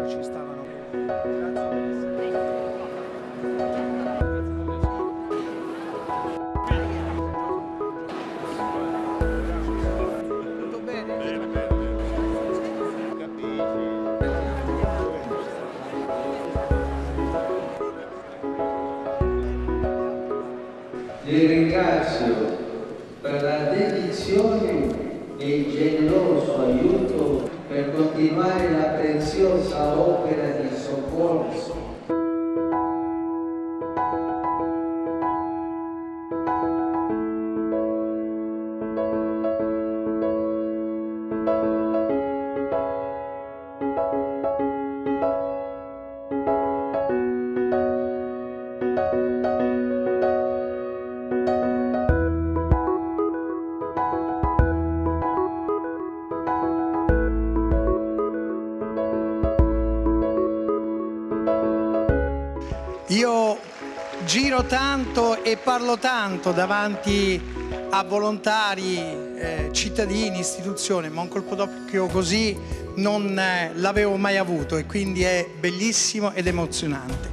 loro ci stavano. Tutto bene? Bene, bene. Vi ringrazio per la dedizione e il generoso aiuto per continuare la preziosa opera di soccorso Io giro tanto e parlo tanto davanti a volontari, eh, cittadini, istituzioni, ma un colpo d'occhio così non eh, l'avevo mai avuto e quindi è bellissimo ed emozionante.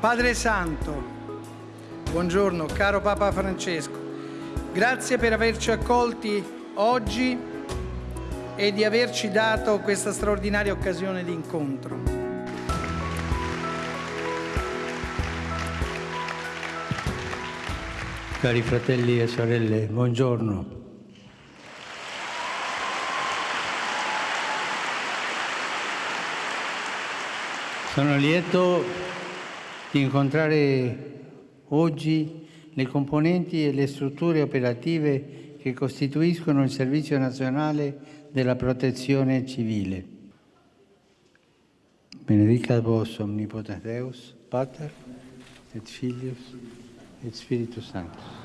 Padre Santo, buongiorno, caro Papa Francesco, grazie per averci accolti oggi e di averci dato questa straordinaria occasione di incontro. Cari fratelli e sorelle, buongiorno. Sono lieto di incontrare oggi le componenti e le strutture operative che costituiscono il Servizio Nazionale della Protezione Civile. Benedicat vos omnipotens Deus, Pater et Filius et Spiritus Sanctus.